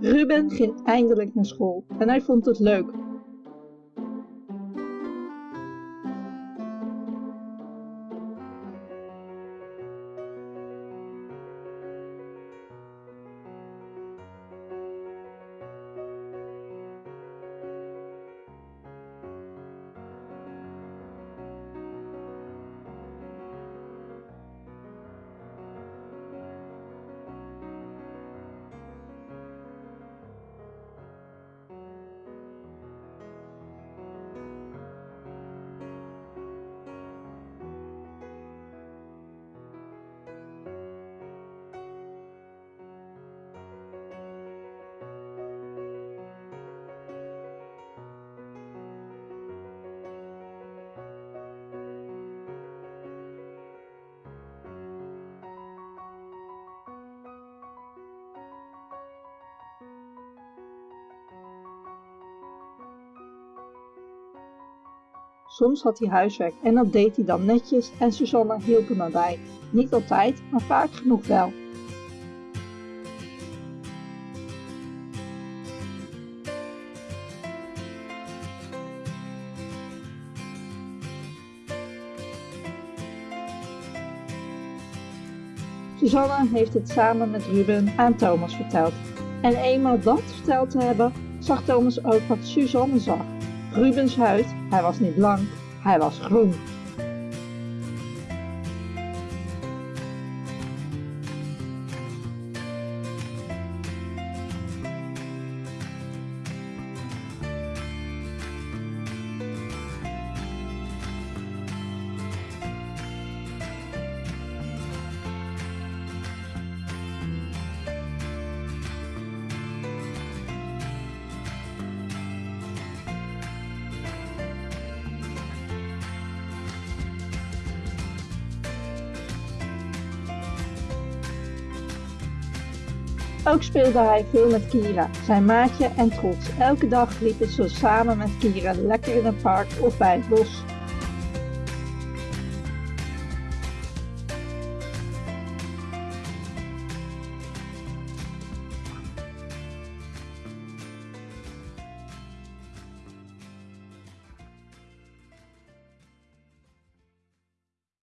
Ruben ging eindelijk naar school en hij vond het leuk. Soms had hij huiswerk en dat deed hij dan netjes en Susanne hielp hem erbij. Niet altijd, maar vaak genoeg wel. Susanne heeft het samen met Ruben aan Thomas verteld. En eenmaal dat verteld te hebben, zag Thomas ook wat Suzanne zag. Rubens huid, hij was niet blank, hij was groen. Ook speelde hij veel met Kira, zijn maatje en trots. Elke dag liepen ze samen met Kira lekker in het park of bij het bos.